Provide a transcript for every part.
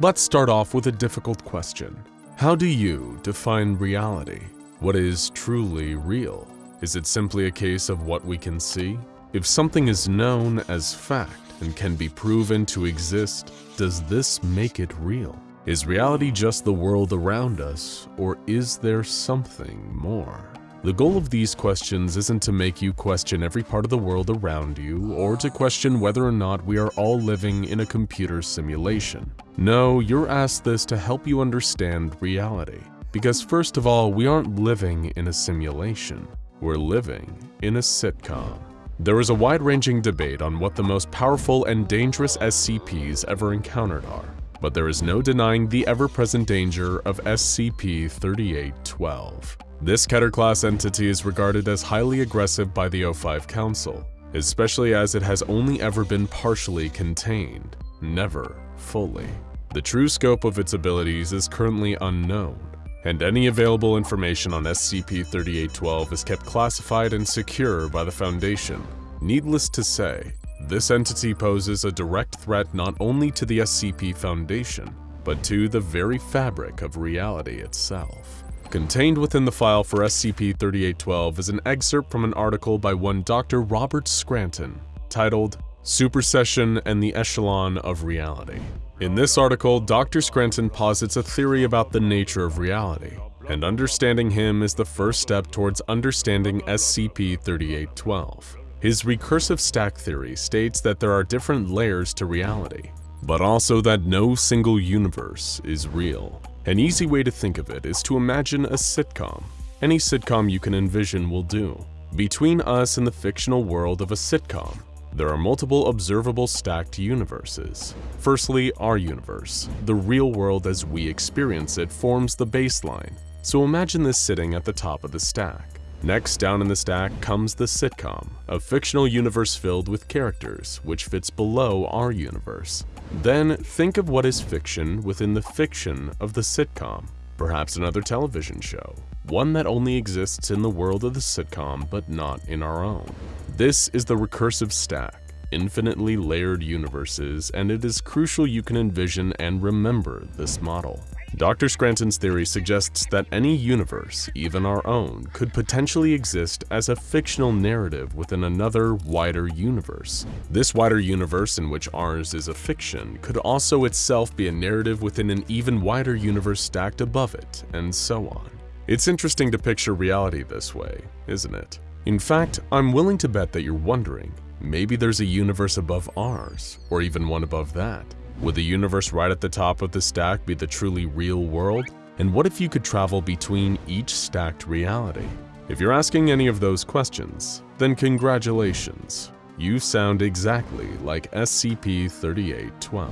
Let's start off with a difficult question. How do you define reality? What is truly real? Is it simply a case of what we can see? If something is known as fact and can be proven to exist, does this make it real? Is reality just the world around us, or is there something more? The goal of these questions isn't to make you question every part of the world around you or to question whether or not we are all living in a computer simulation. No, you're asked this to help you understand reality. Because first of all, we aren't living in a simulation. We're living in a sitcom. There is a wide-ranging debate on what the most powerful and dangerous SCPs ever encountered are, but there is no denying the ever-present danger of SCP-3812. This Keter-class entity is regarded as highly aggressive by the O5 Council, especially as it has only ever been partially contained, never fully. The true scope of its abilities is currently unknown, and any available information on SCP-3812 is kept classified and secure by the Foundation. Needless to say, this entity poses a direct threat not only to the SCP Foundation, but to the very fabric of reality itself. Contained within the file for SCP-3812 is an excerpt from an article by one Dr. Robert Scranton, titled Supersession and the Echelon of Reality. In this article, Dr. Scranton posits a theory about the nature of reality, and understanding him is the first step towards understanding SCP-3812. His recursive stack theory states that there are different layers to reality, but also that no single universe is real. An easy way to think of it is to imagine a sitcom. Any sitcom you can envision will do. Between us and the fictional world of a sitcom, there are multiple observable stacked universes. Firstly, our universe, the real world as we experience it, forms the baseline. So imagine this sitting at the top of the stack. Next down in the stack comes the sitcom, a fictional universe filled with characters, which fits below our universe. Then think of what is fiction within the fiction of the sitcom, perhaps another television show, one that only exists in the world of the sitcom but not in our own. This is the recursive stack, infinitely layered universes, and it is crucial you can envision and remember this model. Dr. Scranton's theory suggests that any universe, even our own, could potentially exist as a fictional narrative within another, wider universe. This wider universe in which ours is a fiction could also itself be a narrative within an even wider universe stacked above it, and so on. It's interesting to picture reality this way, isn't it? In fact, I'm willing to bet that you're wondering, maybe there's a universe above ours, or even one above that. Would the universe right at the top of the stack be the truly real world? And what if you could travel between each stacked reality? If you're asking any of those questions, then congratulations. You sound exactly like SCP-3812.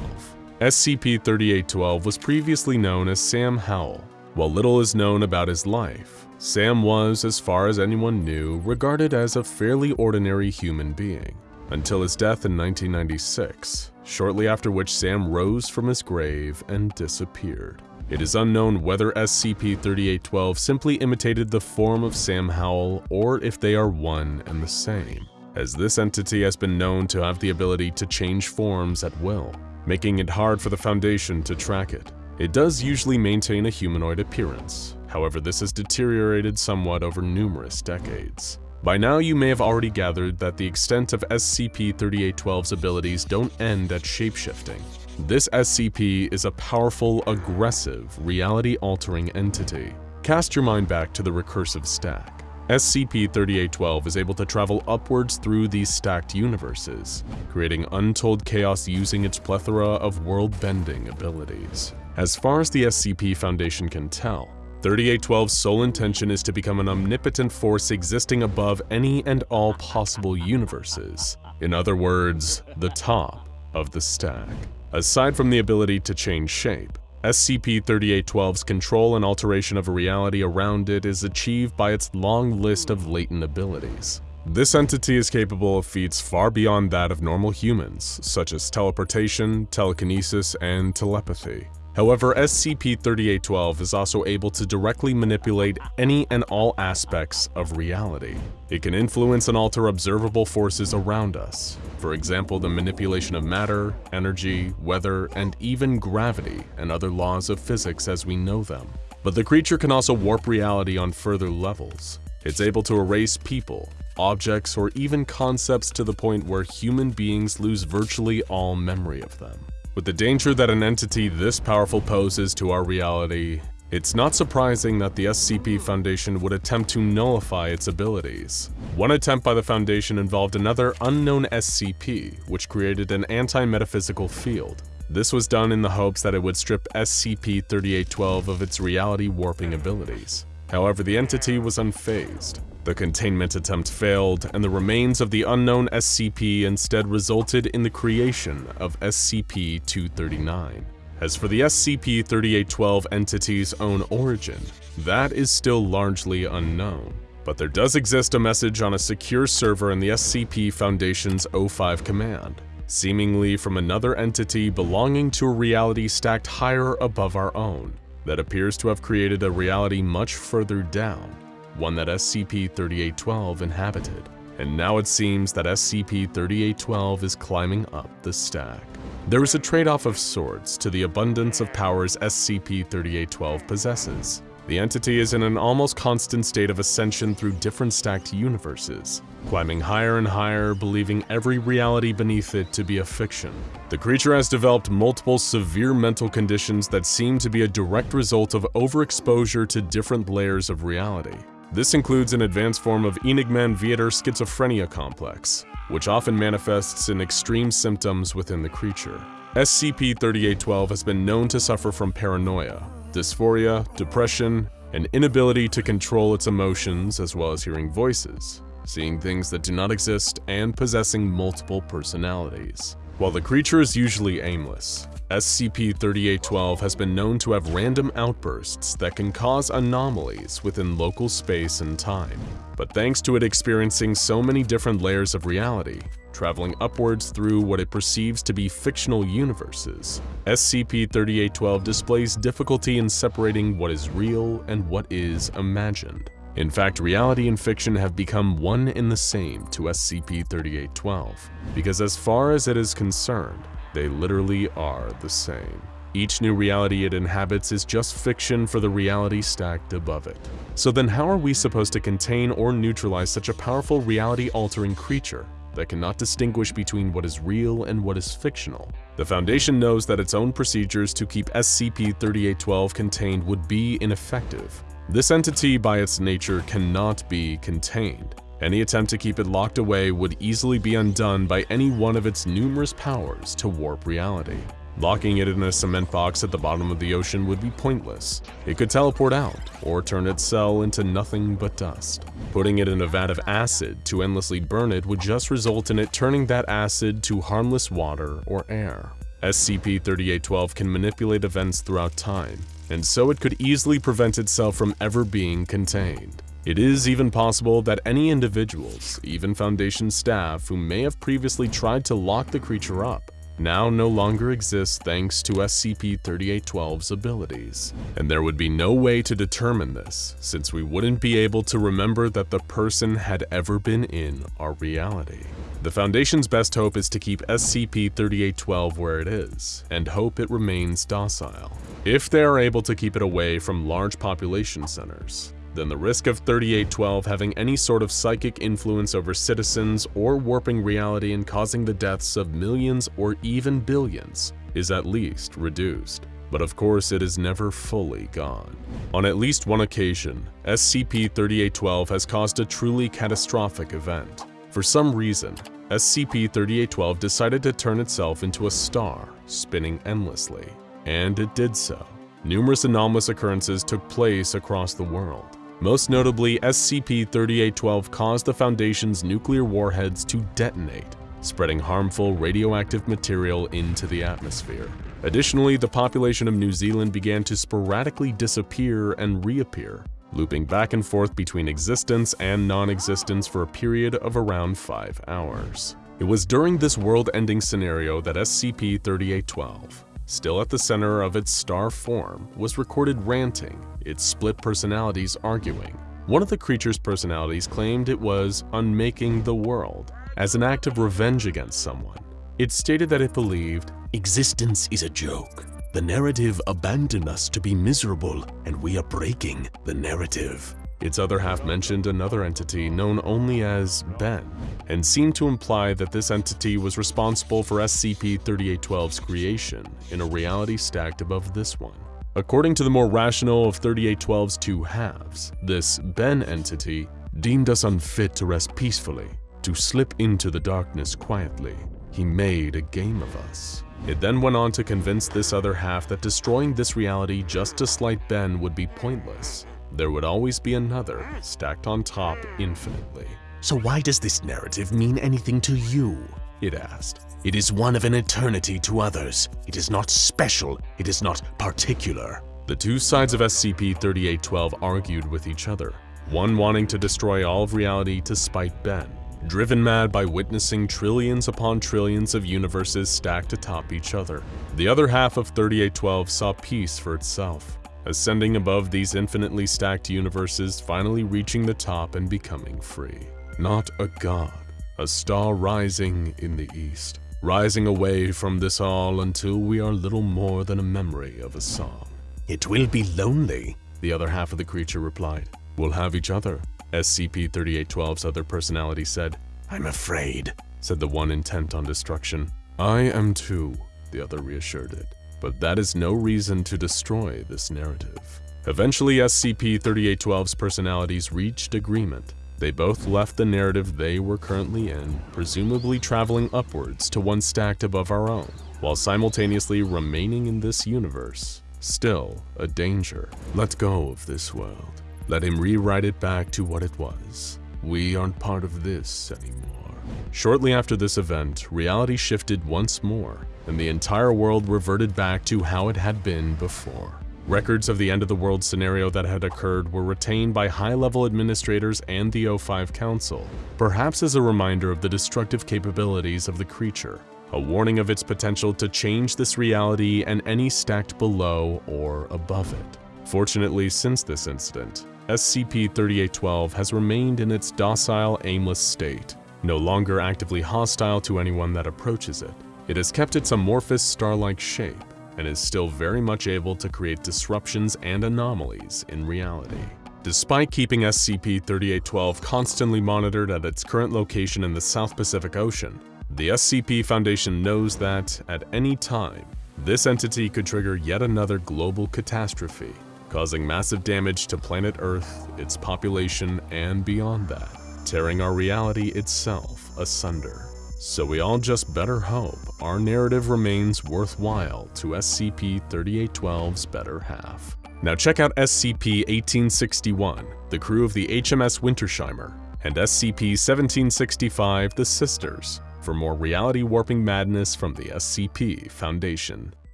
SCP-3812 was previously known as Sam Howell. While little is known about his life, Sam was, as far as anyone knew, regarded as a fairly ordinary human being until his death in 1996, shortly after which Sam rose from his grave and disappeared. It is unknown whether SCP-3812 simply imitated the form of Sam Howell or if they are one and the same, as this entity has been known to have the ability to change forms at will, making it hard for the Foundation to track it. It does usually maintain a humanoid appearance, however this has deteriorated somewhat over numerous decades. By now you may have already gathered that the extent of SCP-3812's abilities don't end at shapeshifting. This SCP is a powerful, aggressive, reality-altering entity. Cast your mind back to the recursive stack. SCP-3812 is able to travel upwards through these stacked universes, creating untold chaos using its plethora of world-bending abilities. As far as the SCP Foundation can tell, 3812's sole intention is to become an omnipotent force existing above any and all possible universes. In other words, the top of the stack. Aside from the ability to change shape, SCP-3812's control and alteration of a reality around it is achieved by its long list of latent abilities. This entity is capable of feats far beyond that of normal humans, such as teleportation, telekinesis, and telepathy. However, SCP-3812 is also able to directly manipulate any and all aspects of reality. It can influence and alter observable forces around us, for example the manipulation of matter, energy, weather, and even gravity and other laws of physics as we know them. But the creature can also warp reality on further levels. It's able to erase people, objects, or even concepts to the point where human beings lose virtually all memory of them. With the danger that an entity this powerful poses to our reality, it's not surprising that the SCP Foundation would attempt to nullify its abilities. One attempt by the Foundation involved another unknown SCP, which created an anti-metaphysical field. This was done in the hopes that it would strip SCP-3812 of its reality warping abilities. However, the entity was unfazed. The containment attempt failed, and the remains of the unknown SCP instead resulted in the creation of SCP-239. As for the SCP-3812 entity's own origin, that is still largely unknown. But there does exist a message on a secure server in the SCP Foundation's O5 command, seemingly from another entity belonging to a reality stacked higher above our own, that appears to have created a reality much further down, one that SCP-3812 inhabited, and now it seems that SCP-3812 is climbing up the stack. There is a trade-off of sorts to the abundance of powers SCP-3812 possesses. The entity is in an almost constant state of ascension through different stacked universes, climbing higher and higher, believing every reality beneath it to be a fiction. The creature has developed multiple severe mental conditions that seem to be a direct result of overexposure to different layers of reality. This includes an advanced form of Enigman-Viator schizophrenia complex, which often manifests in extreme symptoms within the creature. SCP-3812 has been known to suffer from paranoia, dysphoria, depression, an inability to control its emotions as well as hearing voices, seeing things that do not exist, and possessing multiple personalities. While the creature is usually aimless, SCP-3812 has been known to have random outbursts that can cause anomalies within local space and time. But thanks to it experiencing so many different layers of reality, traveling upwards through what it perceives to be fictional universes, SCP-3812 displays difficulty in separating what is real and what is imagined. In fact, reality and fiction have become one and the same to SCP-3812, because as far as it is concerned, they literally are the same. Each new reality it inhabits is just fiction for the reality stacked above it. So then how are we supposed to contain or neutralize such a powerful reality-altering creature that cannot distinguish between what is real and what is fictional? The Foundation knows that its own procedures to keep SCP-3812 contained would be ineffective. This entity by its nature cannot be contained, any attempt to keep it locked away would easily be undone by any one of its numerous powers to warp reality. Locking it in a cement box at the bottom of the ocean would be pointless. It could teleport out, or turn its cell into nothing but dust. Putting it in a vat of acid to endlessly burn it would just result in it turning that acid to harmless water or air. SCP-3812 can manipulate events throughout time, and so it could easily prevent itself from ever being contained. It is even possible that any individuals, even Foundation staff who may have previously tried to lock the creature up, now no longer exist thanks to SCP-3812's abilities. And there would be no way to determine this, since we wouldn't be able to remember that the person had ever been in our reality. The Foundation's best hope is to keep SCP-3812 where it is, and hope it remains docile. If they are able to keep it away from large population centers, then the risk of 3812 having any sort of psychic influence over citizens or warping reality and causing the deaths of millions or even billions is at least reduced. But of course it is never fully gone. On at least one occasion, SCP-3812 has caused a truly catastrophic event. For some reason, SCP-3812 decided to turn itself into a star, spinning endlessly. And it did so. Numerous anomalous occurrences took place across the world. Most notably, SCP-3812 caused the Foundation's nuclear warheads to detonate, spreading harmful radioactive material into the atmosphere. Additionally, the population of New Zealand began to sporadically disappear and reappear, looping back and forth between existence and non-existence for a period of around 5 hours. It was during this world-ending scenario that SCP-3812, still at the center of its star form, was recorded ranting, its split personalities arguing. One of the creature's personalities claimed it was unmaking the world as an act of revenge against someone. It stated that it believed, Existence is a joke. The narrative abandoned us to be miserable, and we are breaking the narrative. Its other half mentioned another entity known only as Ben, and seemed to imply that this entity was responsible for SCP-3812's creation in a reality stacked above this one. According to the more rational of 3812's two halves, this Ben entity deemed us unfit to rest peacefully, to slip into the darkness quietly. He made a game of us. It then went on to convince this other half that destroying this reality just to slight Ben would be pointless, there would always be another, hmm. stacked on top hmm. infinitely. So why does this narrative mean anything to you? It asked. It is one of an eternity to others. It is not special. It is not particular. The two sides of SCP-3812 argued with each other, one wanting to destroy all of reality to spite Ben, driven mad by witnessing trillions upon trillions of universes stacked atop each other. The other half of 3812 saw peace for itself, ascending above these infinitely stacked universes, finally reaching the top and becoming free. Not a god, a star rising in the east, rising away from this all until we are little more than a memory of a song. It will be lonely, the other half of the creature replied. We'll have each other, SCP-3812's other personality said. I'm afraid, said the one intent on destruction. I am too, the other reassured it but that is no reason to destroy this narrative. Eventually, SCP-3812's personalities reached agreement. They both left the narrative they were currently in, presumably traveling upwards to one stacked above our own, while simultaneously remaining in this universe. Still, a danger. Let go of this world. Let him rewrite it back to what it was. We aren't part of this anymore. Shortly after this event, reality shifted once more, and the entire world reverted back to how it had been before. Records of the end of the world scenario that had occurred were retained by high-level administrators and the O5 Council, perhaps as a reminder of the destructive capabilities of the creature, a warning of its potential to change this reality and any stacked below or above it. Fortunately, since this incident, SCP-3812 has remained in its docile, aimless state, no longer actively hostile to anyone that approaches it. It has kept its amorphous star-like shape and is still very much able to create disruptions and anomalies in reality. Despite keeping SCP-3812 constantly monitored at its current location in the South Pacific Ocean, the SCP Foundation knows that, at any time, this entity could trigger yet another global catastrophe, causing massive damage to planet Earth, its population, and beyond that tearing our reality itself asunder. So we all just better hope our narrative remains worthwhile to SCP-3812's better half. Now check out SCP-1861, the crew of the HMS Wintersheimer, and SCP-1765, the Sisters, for more reality warping madness from the SCP Foundation.